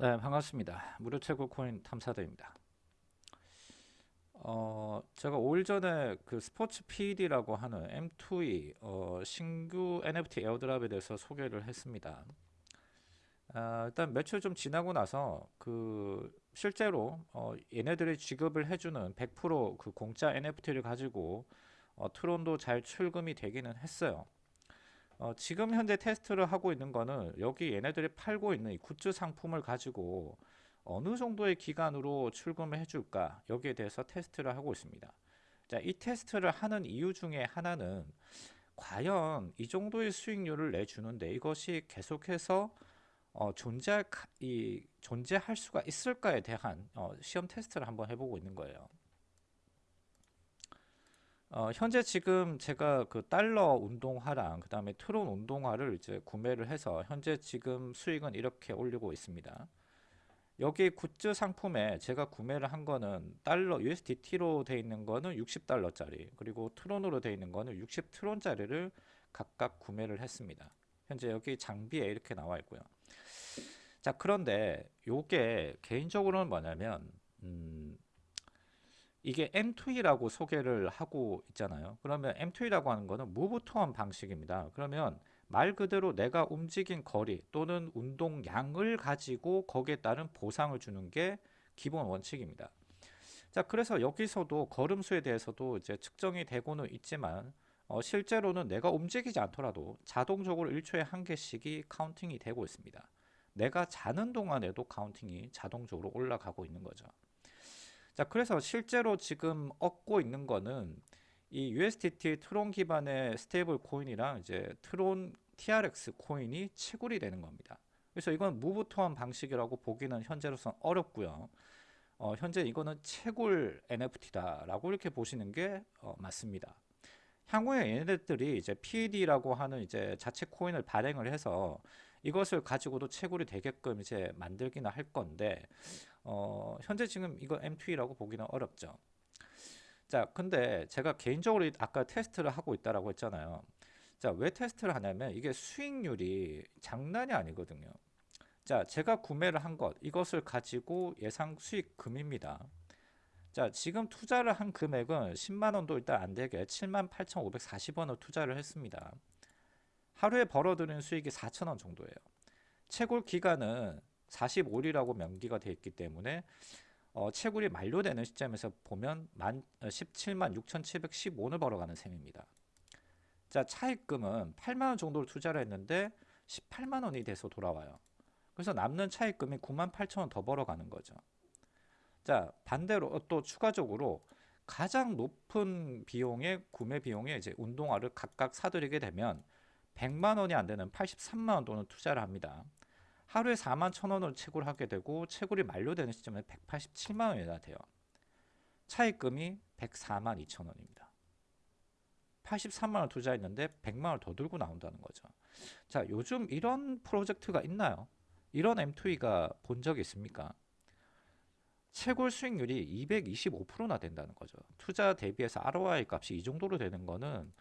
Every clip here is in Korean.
네 반갑습니다. 무료 채굴 코인 탐사대입니다. 어 제가 5일 전에 그 스포츠 PD라고 하는 M2E 어, 신규 NFT 에어드랍에 대해서 소개를 했습니다. 아, 일단 며칠 좀 지나고 나서 그 실제로 어, 얘네들이 지급을 해주는 100%그 공짜 NFT를 가지고 어, 트론도 잘 출금이 되기는 했어요 어, 지금 현재 테스트를 하고 있는 거는 여기 얘네들이 팔고 있는 이 굿즈 상품을 가지고 어느 정도의 기간으로 출금을 해줄까 여기에 대해서 테스트를 하고 있습니다. 자, 이 테스트를 하는 이유 중에 하나는 과연 이 정도의 수익률을 내주는데 이것이 계속해서 어, 존재할, 이, 존재할 수가 있을까에 대한 어, 시험 테스트를 한번 해보고 있는 거예요 어, 현재 지금 제가 그 달러 운동화랑 그 다음에 트론 운동화를 이제 구매를 해서 현재 지금 수익은 이렇게 올리고 있습니다. 여기 굿즈 상품에 제가 구매를 한 거는 달러 USDT로 돼 있는 거는 60달러짜리 그리고 트론으로 돼 있는 거는 60트론짜리를 각각 구매를 했습니다. 현재 여기 장비에 이렇게 나와 있고요. 자 그런데 요게 개인적으로는 뭐냐면 음, 이게 M2E라고 소개를 하고 있잖아요. 그러면 M2E라고 하는 거는 move to earn 방식입니다. 그러면 말 그대로 내가 움직인 거리 또는 운동량을 가지고 거기에 따른 보상을 주는 게 기본 원칙입니다. 자, 그래서 여기서도 걸음수에 대해서도 이제 측정이 되고는 있지만 어, 실제로는 내가 움직이지 않더라도 자동적으로 1초에 한 개씩이 counting이 되고 있습니다. 내가 자는 동안에도 counting이 자동적으로 올라가고 있는 거죠. 자 그래서 실제로 지금 얻고 있는 거는 이 USDT 트론 기반의 스테이블 코인이랑 이제 트론 TRX 코인이 채굴이 되는 겁니다. 그래서 이건 move to earn 방식이라고 보기는 현재로선 어렵고요. 어, 현재 이거는 채굴 NFT다라고 이렇게 보시는 게 어, 맞습니다. 향후에 얘네들이 이제 PED라고 하는 이제 자체 코인을 발행을 해서 이것을 가지고도 채굴이 되게끔 이제 만들기는 할 건데 어, 현재 지금 이거 M2라고 보기는 어렵죠. 자, 근데 제가 개인적으로 아까 테스트를 하고 있다라고 했잖아요. 자, 왜 테스트를 하냐면 이게 수익률이 장난이 아니거든요. 자, 제가 구매를 한 것, 이것을 가지고 예상 수익금입니다. 자, 지금 투자를 한 금액은 10만원도 일단 안 되게 78,540원을 투자를 했습니다. 하루에 벌어들이는 수익이 4천원 정도예요. 채굴 기간은 45일이라고 명기가 되어 있기 때문에 어, 채굴이 만료되는 시점에서 보면 만, 17만 어, 6,715원을 벌어가는 셈입니다. 자 차입금은 8만원 정도를 투자를 했는데 18만원이 돼서 돌아와요. 그래서 남는 차입금이 9만 8천원 더 벌어가는 거죠. 자 반대로 또 추가적으로 가장 높은 비용의 구매 비용에 이제 운동화를 각각 사들이게 되면 100만원이 안되는 83만원 돈을 투자를 합니다. 하루에 4만 1천원을 채굴 하게 되고 채굴이 만료되는 시점에 187만 원이나 돼요. 차입금이 104만 2천 원입니다. 83만 원 투자했는데 100만 원 더 들고 나온다는 거죠. 자, 요즘 이런 프로젝트가 있나요? 이런 M2E가 본 적이 있습니까? 채굴 수익률이 225%나 된다는 거죠. 투자 대비해서 ROI 값이 이 정도로 되는 거는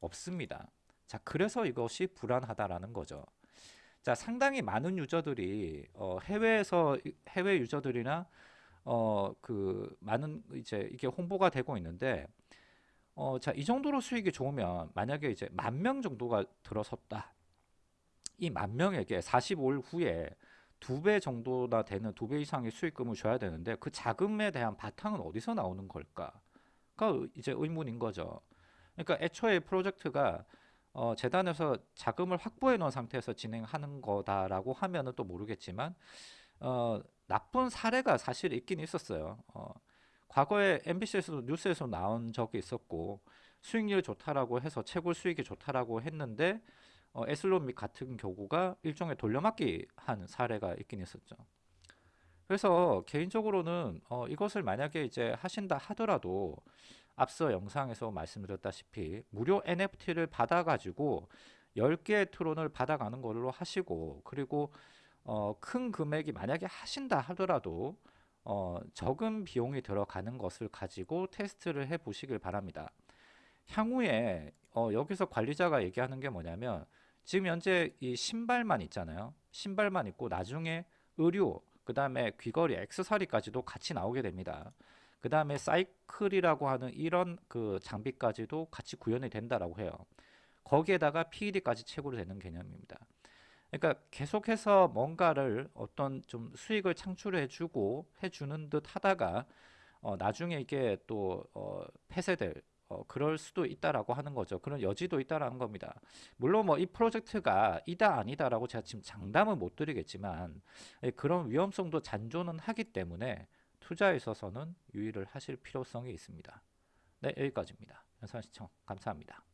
없습니다. 자, 그래서 이것이 불안하다라는 거죠. 자 상당히 많은 유저들이 어, 해외에서 해외 유저들이나 어, 그 많은 이제 이게 홍보가 되고 있는데 어, 자, 이 정도로 수익이 좋으면 만약에 이제 만 명 정도가 들어섰다. 이 만 명에게 45일 후에 두 배 정도나 되는 두 배 이상의 수익금을 줘야 되는데 그 자금에 대한 바탕은 어디서 나오는 걸까? 가 이제 의문인 거죠. 그러니까 애초에 프로젝트가 어, 재단에서 자금을 확보해 놓은 상태에서 진행하는 거다라고 하면은 또 모르겠지만 어, 나쁜 사례가 사실 있긴 있었어요. 어, 과거에 MBC에서도 뉴스에서 나온 적이 있었고 수익률 좋다라고 해서 채굴 수익이 좋다라고 했는데 어, 에슬론믹 같은 경우가 일종의 돌려막기 한 사례가 있긴 있었죠. 그래서 개인적으로는 어, 이것을 만약에 이제 하신다 하더라도 앞서 영상에서 말씀드렸다시피 무료 NFT를 받아가지고 10개의 트론을 받아가는 걸로 하시고 그리고 어, 큰 금액이 만약에 하신다 하더라도 어, 적은 비용이 들어가는 것을 가지고 테스트를 해 보시길 바랍니다. 향후에 어, 여기서 관리자가 얘기하는 게 뭐냐면 지금 현재 이 신발만 있잖아요. 신발만 있고 나중에 의류 그 다음에 귀걸이, 액세서리까지도 같이 나오게 됩니다. 그 다음에 사이클이라고 하는 이런 그 장비까지도 같이 구현이 된다라고 해요. 거기에다가 PED까지 채굴이 되는 개념입니다. 그러니까 계속해서 뭔가를 어떤 좀 수익을 창출해주고 해주는 듯 하다가 어, 나중에 이게 또 어, 폐쇄될 어, 그럴 수도 있다라고 하는 거죠. 그런 여지도 있다라는 겁니다. 물론 뭐 이 프로젝트가 이다 아니다라고 제가 지금 장담은 못 드리겠지만 예, 그런 위험성도 잔존은 하기 때문에 투자에 있어서는 유의를 하실 필요성이 있습니다. 네, 여기까지입니다. 영상 시청 감사합니다.